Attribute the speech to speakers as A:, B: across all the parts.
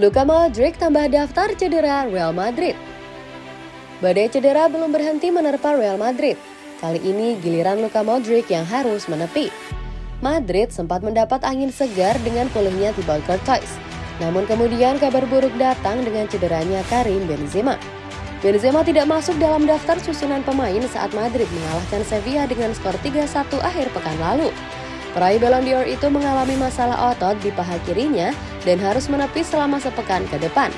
A: Luka Modric tambah daftar cedera Real Madrid. Badai cedera belum berhenti menerpa Real Madrid. Kali ini giliran Luka Modric yang harus menepi. Madrid sempat mendapat angin segar dengan pulihnya Thibaut Courtois. Namun kemudian kabar buruk datang dengan cederanya Karim Benzema. Benzema tidak masuk dalam daftar susunan pemain saat Madrid mengalahkan Sevilla dengan skor 3-1 akhir pekan lalu. Peraih Ballon d'Or itu mengalami masalah otot di paha kirinya dan harus menepis selama sepekan ke depan.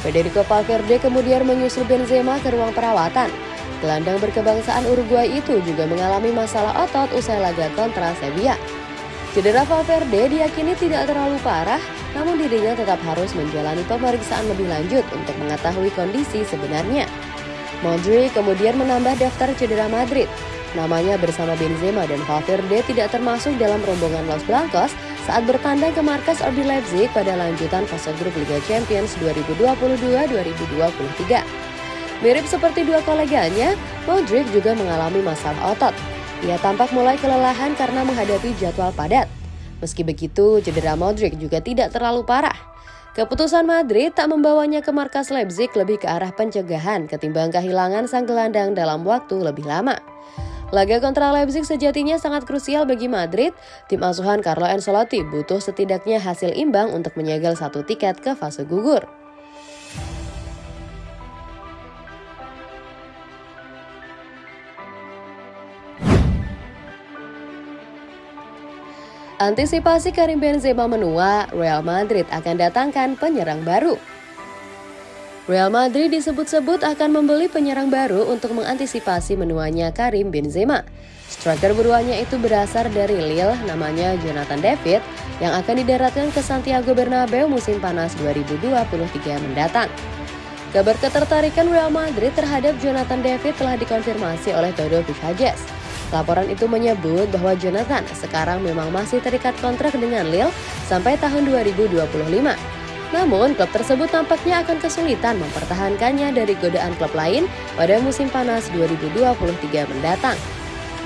A: Federico Valverde kemudian menyusul Benzema ke ruang perawatan. Gelandang berkebangsaan Uruguay itu juga mengalami masalah otot usai laga kontra Sevilla. Cedera Valverde diyakini tidak terlalu parah namun dirinya tetap harus menjalani pemeriksaan lebih lanjut untuk mengetahui kondisi sebenarnya. Modric kemudian menambah daftar cedera Madrid. Namanya bersama Benzema dan Valverde tidak termasuk dalam rombongan Los Blancos saat bertandang ke markas RB Leipzig pada lanjutan fase grup Liga Champions 2022-2023. Mirip seperti dua koleganya, Modric juga mengalami masalah otot. Ia tampak mulai kelelahan karena menghadapi jadwal padat. Meski begitu, cedera Modric juga tidak terlalu parah. Keputusan Madrid tak membawanya ke markas Leipzig lebih ke arah pencegahan ketimbang kehilangan sang gelandang dalam waktu lebih lama. Laga kontra Leipzig sejatinya sangat krusial bagi Madrid. Tim asuhan Carlo Ancelotti butuh setidaknya hasil imbang untuk menyegel satu tiket ke fase gugur. Antisipasi Karim Benzema menua, Real Madrid akan datangkan penyerang baru. Real Madrid disebut-sebut akan membeli penyerang baru untuk mengantisipasi menuanya Karim Benzema. Striker beruanya itu berasal dari Lille, namanya Jonathan David, yang akan didaratkan ke Santiago Bernabeu musim panas 2023 mendatang. Kabar ketertarikan Real Madrid terhadap Jonathan David telah dikonfirmasi oleh Todo Picajes. Laporan itu menyebut bahwa Jonathan sekarang memang masih terikat kontrak dengan Lille sampai tahun 2025. Namun, klub tersebut tampaknya akan kesulitan mempertahankannya dari godaan klub lain pada musim panas 2023 mendatang.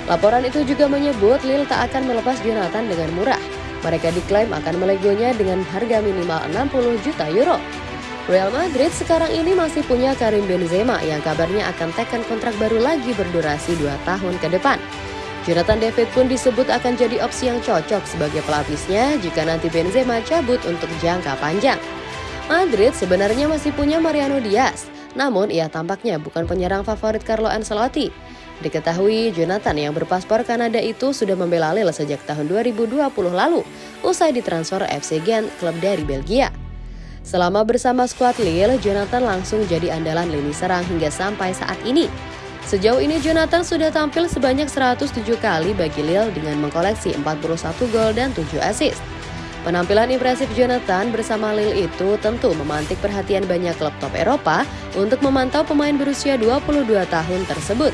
A: Laporan itu juga menyebut Lille tak akan melepas Jonathan dengan murah. Mereka diklaim akan melegonya dengan harga minimal 60 juta euro. Real Madrid sekarang ini masih punya Karim Benzema yang kabarnya akan tekan kontrak baru lagi berdurasi 2 tahun ke depan. Jonathan David pun disebut akan jadi opsi yang cocok sebagai pelapisnya jika nanti Benzema cabut untuk jangka panjang. Madrid sebenarnya masih punya Mariano Diaz, namun ia tampaknya bukan penyerang favorit Carlo Ancelotti. Diketahui Jonathan yang berpaspor Kanada itu sudah membela Lille sejak tahun 2020 lalu, usai ditransfer FC Gent, klub dari Belgia. Selama bersama skuad Lille, Jonathan langsung jadi andalan lini serang hingga sampai saat ini. Sejauh ini Jonathan sudah tampil sebanyak 107 kali bagi Lille dengan mengkoleksi 41 gol dan 7 assist. Penampilan impresif Jonathan bersama Lille itu tentu memantik perhatian banyak klub top Eropa untuk memantau pemain berusia 22 tahun tersebut.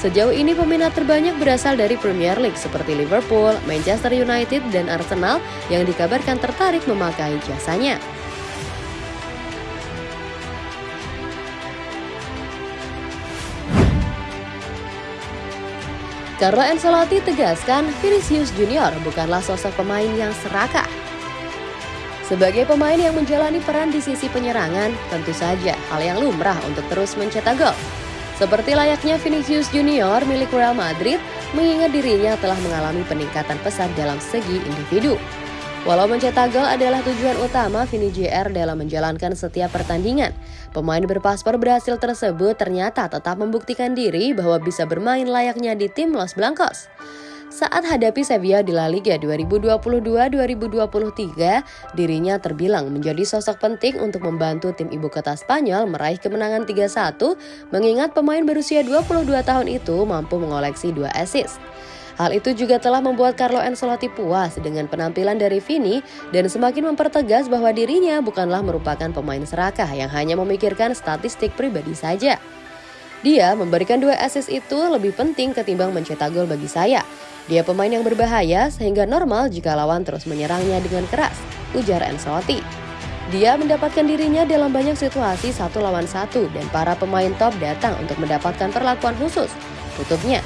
A: Sejauh ini peminat terbanyak berasal dari Premier League seperti Liverpool, Manchester United, dan Arsenal yang dikabarkan tertarik memakai jasanya. Carlo Ancelotti tegaskan Vinicius Junior bukanlah sosok pemain yang serakah. Sebagai pemain yang menjalani peran di sisi penyerangan, tentu saja hal yang lumrah untuk terus mencetak gol. Seperti layaknya Vinicius Junior milik Real Madrid, mengingat dirinya telah mengalami peningkatan pesat dalam segi individu. Walau mencetak gol adalah tujuan utama Vini JR dalam menjalankan setiap pertandingan, pemain berpaspor berhasil tersebut ternyata tetap membuktikan diri bahwa bisa bermain layaknya di tim Los Blancos. Saat hadapi Sevilla di La Liga 2022-2023, dirinya terbilang menjadi sosok penting untuk membantu tim ibu kota Spanyol meraih kemenangan 3-1, mengingat pemain berusia 22 tahun itu mampu mengoleksi dua assist. Hal itu juga telah membuat Carlo Ancelotti puas dengan penampilan dari Vini dan semakin mempertegas bahwa dirinya bukanlah merupakan pemain serakah yang hanya memikirkan statistik pribadi saja. Dia memberikan dua assist itu lebih penting ketimbang mencetak gol bagi saya. Dia pemain yang berbahaya sehingga normal jika lawan terus menyerangnya dengan keras, ujar Ancelotti. Dia mendapatkan dirinya dalam banyak situasi satu lawan satu dan para pemain top datang untuk mendapatkan perlakuan khusus, tutupnya.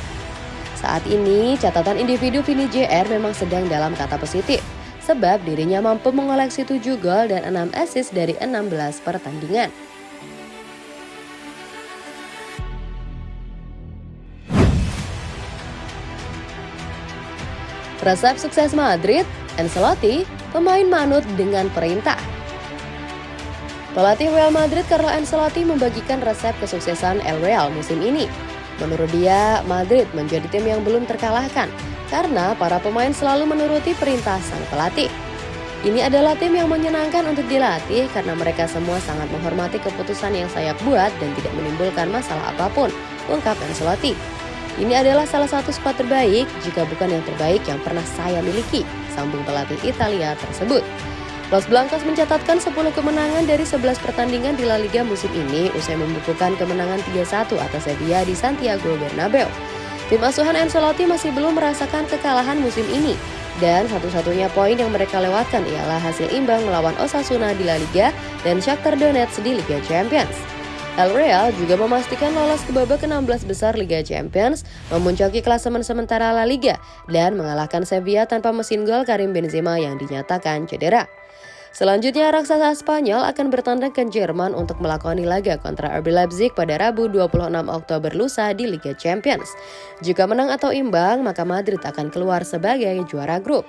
A: Saat ini, catatan individu Vini JR memang sedang dalam kata positif. sebab dirinya mampu mengoleksi 7 gol dan 6 assist dari 16 pertandingan. Resep sukses Madrid, Ancelotti, pemain manut dengan perintah. Pelatih Real Madrid Carlo Ancelotti membagikan resep kesuksesan El Real musim ini. Menurut dia, Madrid menjadi tim yang belum terkalahkan karena para pemain selalu menuruti perintah sang pelatih. Ini adalah tim yang menyenangkan untuk dilatih karena mereka semua sangat menghormati keputusan yang saya buat dan tidak menimbulkan masalah apa pun, ungkap Ancelotti. Ini adalah salah satu skuad terbaik, jika bukan yang terbaik yang pernah saya miliki, sambung pelatih Italia tersebut. Los Blancos mencatatkan 10 kemenangan dari 11 pertandingan di La Liga musim ini usai membukukan kemenangan 3-1 atas Sevilla di Santiago Bernabeu. Tim asuhan Ancelotti masih belum merasakan kekalahan musim ini, dan satu-satunya poin yang mereka lewatkan ialah hasil imbang melawan Osasuna di La Liga dan Shakhtar Donetsk di Liga Champions. El Real juga memastikan lolos ke babak ke-16 besar Liga Champions, memuncaki klasemen sementara La Liga, dan mengalahkan Sevilla tanpa mesin gol Karim Benzema yang dinyatakan cedera. Selanjutnya, raksasa Spanyol akan bertandang ke Jerman untuk melakoni laga kontra RB Leipzig pada Rabu 26 Oktober lusa di Liga Champions. Jika menang atau imbang, maka Madrid akan keluar sebagai juara grup.